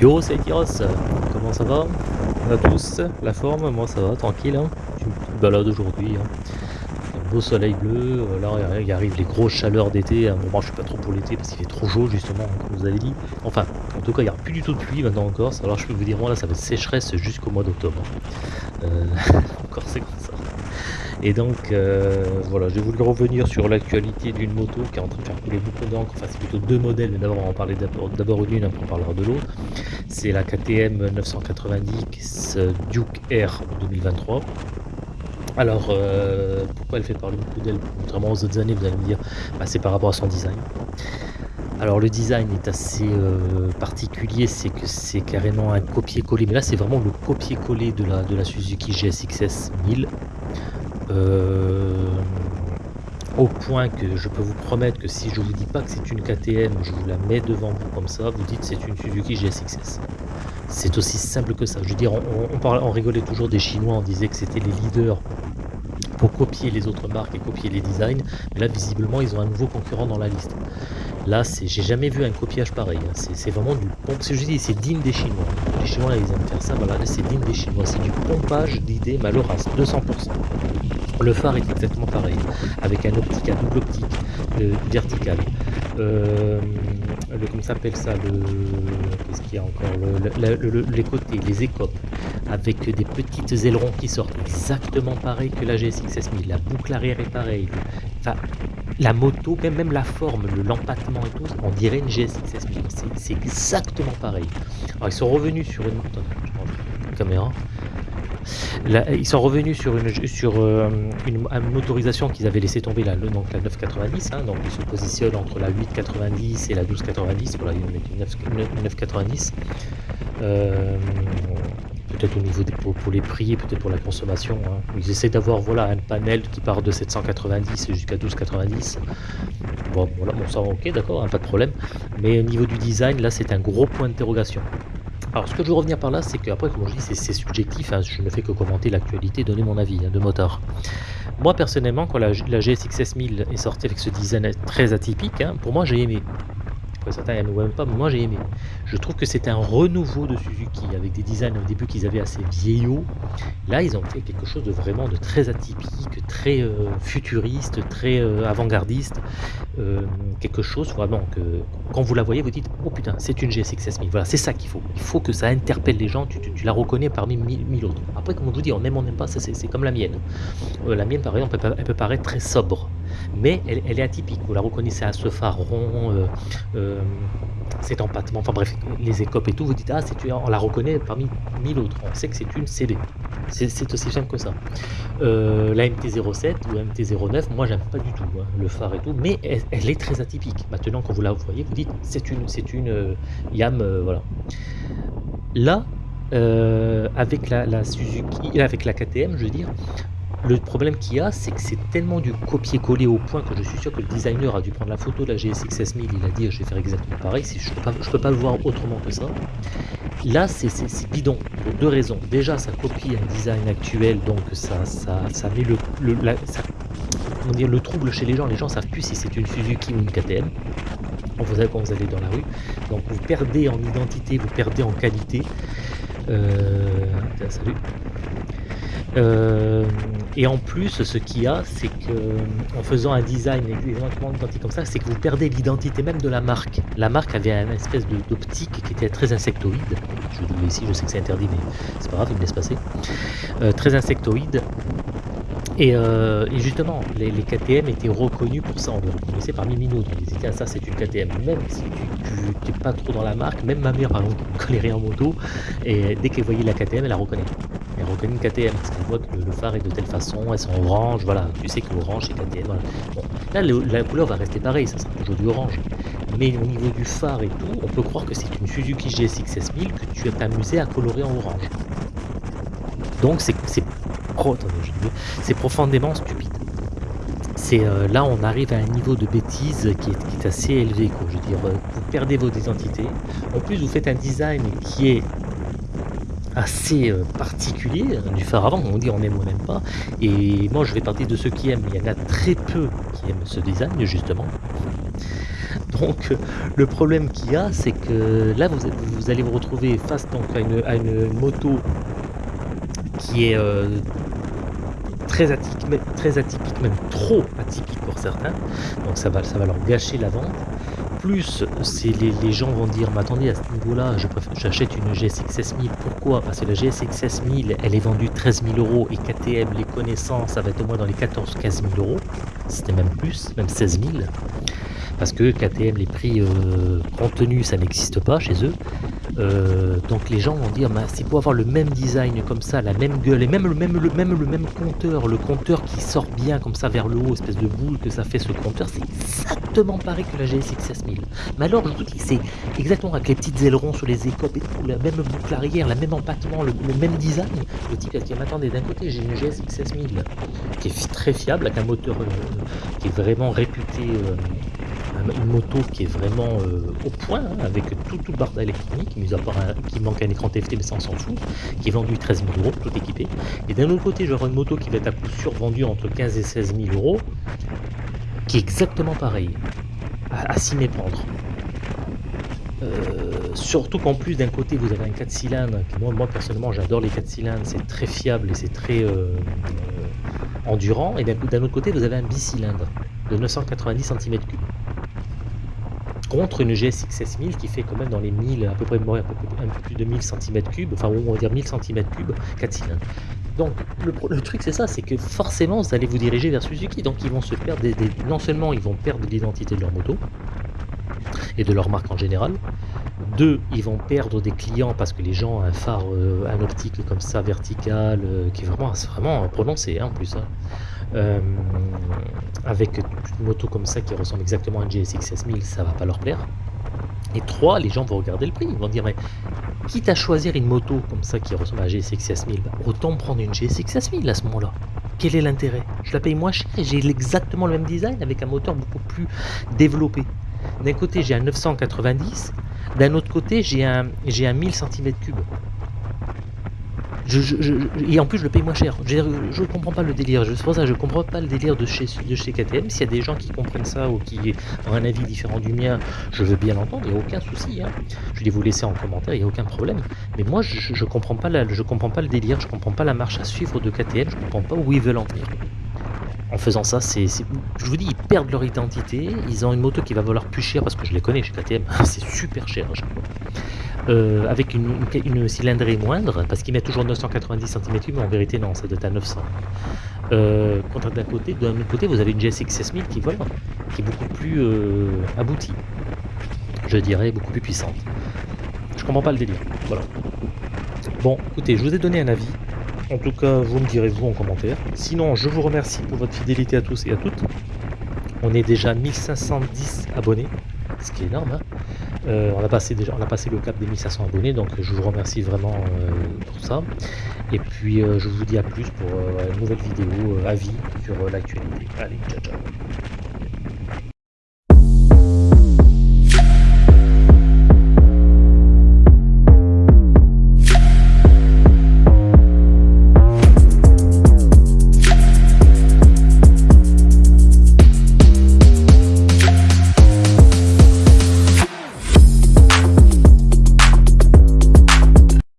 Yo, c'est Tyros, comment ça va? On a tous la forme, moi ça va, tranquille. Hein je me balade aujourd'hui. Hein. Un beau soleil bleu, euh, là il arrive les grosses chaleurs d'été. Hein. Bon, moi je suis pas trop pour l'été parce qu'il fait trop chaud justement, comme vous avez dit. Enfin, en tout cas il n'y a plus du tout de pluie maintenant en Corse. Alors je peux vous dire, moi là ça va être sécheresse jusqu'au mois d'octobre. Euh, encore c'est comme ça. Et donc, euh, voilà, j'ai voulu revenir sur l'actualité d'une moto qui est en train de faire couler beaucoup d'encre. Enfin, c'est plutôt deux modèles, mais d'abord, on va en parler d'abord d'une, après on parlera de l'autre. C'est la KTM 990 Duke R 2023. Alors, euh, pourquoi elle fait parler beaucoup d'elle? Contrairement aux autres années, vous allez me dire, bah, c'est par rapport à son design. Alors le design est assez euh, particulier, c'est que c'est carrément un copier-coller, mais là c'est vraiment le copier-coller de la, de la Suzuki GSXS 1000. Euh, au point que je peux vous promettre que si je vous dis pas que c'est une KTM, je vous la mets devant vous comme ça, vous dites c'est une Suzuki GSXS. C'est aussi simple que ça. Je veux dire, on, rigolait toujours des Chinois, on disait que c'était les leaders pour copier les autres marques et copier les designs. Mais là, visiblement, ils ont un nouveau concurrent dans la liste. Là, j'ai jamais vu un copiage pareil. Hein. C'est vraiment du pompe. Je dis, c'est digne des Chinois. Les Chinois, ils aiment faire ça. Voilà, là, c'est digne des Chinois. C'est du pompage d'idées malheureuses, 200%. Le phare est exactement pareil, avec un optique, un double optique euh, vertical. Euh, le, comment s'appelle ça le qu'est-ce qu'il y a encore les côtés les écopes avec des petites ailerons qui sortent exactement pareil que la GSX 1000 la boucle arrière est pareille. Enfin la moto même même la forme l'empattement et tout on dirait une GSX 1000 c'est exactement pareil. Alors ils sont revenus sur une, caméra ils sont revenus sur euh, une, motorisation qu'ils avaient laissé tomber, le, donc la 990, hein, donc ils se positionnent entre la 890 et la 1290, voilà, une 990. Euh, peut-être au niveau pour, les prix, peut-être pour la consommation. Hein. Ils essaient d'avoir voilà, un panel qui part de 790 jusqu'à 1290. Bon, voilà, bon ça ok, d'accord, hein, pas de problème. Mais au niveau du design, là c'est un gros point d'interrogation. Alors ce que je veux revenir par là, c'est qu'après, comme je dis, c'est subjectif, hein, je ne fais que commenter l'actualité, donner mon avis hein, de motard. Moi personnellement, quand la, la GSX 1000 est sortie avec ce design très atypique, hein, pour moi j'ai aimé certains n'aiment même pas, mais moi j'ai aimé. Je trouve que c'est un renouveau de Suzuki, avec des designs au début qu'ils avaient assez vieillots. Là, ils ont fait quelque chose de vraiment de très atypique, très euh, futuriste, très euh, avant-gardiste. Euh, quelque chose vraiment que, quand vous la voyez, vous dites, oh putain, c'est une GSX 1000. Voilà, c'est ça qu'il faut. Il faut que ça interpelle les gens, tu, la reconnais parmi mille, autres. Après, comme on vous dit, on aime, on n'aime pas, c'est comme la mienne. la mienne, par exemple, elle peut, paraître très sobre, mais elle, est atypique. Vous la reconnaissez à ce phare rond, euh, cet empattement, enfin bref, les écopes et tout, vous dites, ah, c'est on la reconnaît parmi mille autres, on sait que c'est une CD. C'est aussi simple que ça. Euh, la MT-07 ou MT-09, moi j'aime pas du tout hein, le phare et tout, mais elle, est très atypique. Maintenant, quand vous la voyez, vous dites, c'est une, c'est une euh, YAM, voilà. Là, avec la, Suzuki, avec la KTM, je veux dire, le problème qu'il y a, c'est que c'est tellement du copier-coller au point que je suis sûr que le designer a dû prendre la photo de la GSX 1000 il a dit je vais faire exactement pareil, je pas, peux pas le voir autrement que ça. Là, c'est bidon, pour deux raisons. Déjà, ça copie un design actuel, donc ça, ça, ça met le, le, trouble chez les gens. Les gens savent plus si c'est une Suzuki ou une KTM. Vous savez quand vous allez dans la rue. Donc vous perdez en identité, vous perdez en qualité. Euh, salut. Euh, et en plus, ce qu'il y a, c'est que en faisant un design exactement identique comme ça, c'est que vous perdez l'identité même de la marque. La marque avait une espèce d'optique qui était très insectoïde. Je le dis ici, je sais que c'est interdit, mais c'est pas grave, il me laisse passer. Euh, très insectoïde. Euh, et, justement, les, KTM étaient reconnus pour ça, on les reconnaissait parmi minutes. On disait, tiens, ça c'est une KTM. Même si tu n'es pas trop dans la marque, même ma mère, par exemple, ne connaît rien en moto, et dès qu'elle voyait la KTM, elle la reconnaît. Elle reconnaît une KTM, parce qu'elle voit que le, phare est de telle façon, elles sont orange, voilà, tu sais que l'orange c'est KTM. Voilà. là, la couleur va rester pareille, ça sera toujours du orange. Mais au niveau du phare et tout, on peut croire que c'est une Suzuki GSX 6000 que tu as amusé à colorer en orange. Donc c'est c'est profondément stupide. C'est euh, là on arrive à un niveau de bêtise qui est, assez élevé. Quoi. Je veux dire, euh, vous perdez vos identités. En plus, vous faites un design qui est assez euh, particulier hein, du phare avant. On dit on aime ou on n'aime pas. Et moi, je vais partir de ceux qui aiment. Il y en a très peu qui aiment ce design justement. Donc, le problème qu'il y a, c'est que là, vous, vous allez vous retrouver face donc, à, une, moto qui est très, atypique, même trop atypique pour certains. Donc ça va, ça va leur gâcher la vente. Plus, les, les gens vont dire, mais attendez, à ce niveau-là, j'achète une GSX 6000. Pourquoi? Parce que la GSX 6000, elle est vendue 13 000 euros et KTM, les connaissances, ça va être au moins dans les 14-15 000 euros. C'était même plus, même 16 000 parce que KTM, les prix euh, contenus, ça n'existe pas chez eux. Euh, donc les gens vont dire, bah, c'est pour avoir le même design comme ça, la même gueule, et même le même, compteur, le compteur qui sort bien comme ça vers le haut, espèce de boule que ça fait ce compteur, c'est exactement pareil que la GSX 6000. Mais alors, je vous dis, c'est exactement avec les petites ailerons sur les écopes et tout, la même boucle arrière, la même empattement, le, même design. Le type a dit, attendez, d'un côté j'ai une GSX 6000 qui est très fiable, avec un moteur euh, qui est vraiment réputé une moto qui est vraiment euh, au point, hein, avec tout, tout le électronique, mis à part qui manque un écran TFT, mais ça on s'en fout, qui est vendu 13 000 euros, tout équipé. Et d'un autre côté, j'aurai une moto qui va être à coup sûr vendue entre 15 et 16 000 euros, qui est exactement pareil, à, s'y méprendre. Euh, surtout qu'en plus d'un côté vous avez un 4 cylindres, moi, moi personnellement j'adore les 4 cylindres, c'est très fiable et c'est très euh, endurant, et d'un autre côté vous avez un bicylindre de 990 cm3 contre une GSX 6000 qui fait quand même dans les 1000, à peu près un peu, plus de 1000 cm3, enfin on va dire 1000 cm3, 4 cylindres. Donc le, truc c'est ça, c'est que forcément vous allez vous diriger vers Suzuki, donc ils vont se perdre, des, non seulement ils vont perdre l'identité de leur moto, et de leur marque en général, deux, ils vont perdre des clients parce que les gens ont un phare, euh, un optique comme ça, vertical, euh, qui est vraiment, vraiment prononcé hein, en plus. Hein. Euh, avec une moto comme ça qui ressemble exactement à une GSX 6000, ça va pas leur plaire. Et trois, les gens vont regarder le prix, ils vont dire mais quitte à choisir une moto comme ça qui ressemble à la GSX 6000, bah, autant prendre une GSX 6000 à ce moment-là. Quel est l'intérêt? Je la paye moins cher et j'ai exactement le même design avec un moteur beaucoup plus développé. D'un côté j'ai un 990, d'un autre côté j'ai un, j'ai un 1000 cm3 et en plus, je le paye moins cher. Je ne comprends pas le délire. C'est pour ça je comprends pas le délire de chez, de chez KTM. S'il y a des gens qui comprennent ça ou qui ont un avis différent du mien, je veux bien l'entendre, il n'y a aucun souci. Hein. Je vais vous laisser en commentaire, il n'y a aucun problème. Mais moi, je ne comprends, pas je comprends pas le délire, je comprends pas la marche à suivre de KTM, je comprends pas où ils veulent en venir. En faisant ça, je vous dis, ils perdent leur identité. Ils ont une moto qui va valoir plus cher parce que je les connais chez KTM. c'est super cher à chaque fois. Euh, avec une, cylindrée moindre, parce qu'il met toujours 990 cm3, mais en vérité non, ça doit être à 900. Euh, d'un côté, d'un autre côté, vous avez une GSX 6000 qui vole, qui est beaucoup plus euh, aboutie, je dirais, beaucoup plus puissante. Je comprends pas le délire, voilà. Bon, écoutez, je vous ai donné un avis. En tout cas, vous me direz vous en commentaire. Sinon, je vous remercie pour votre fidélité à tous et à toutes. On est déjà 1510 abonnés, ce qui est énorme. Hein euh, on, a passé le cap des 1500 abonnés, donc je vous remercie vraiment euh, pour ça. Et puis euh, je vous dis à plus pour une nouvelle vidéo avis sur l'actualité. Allez, ciao ciao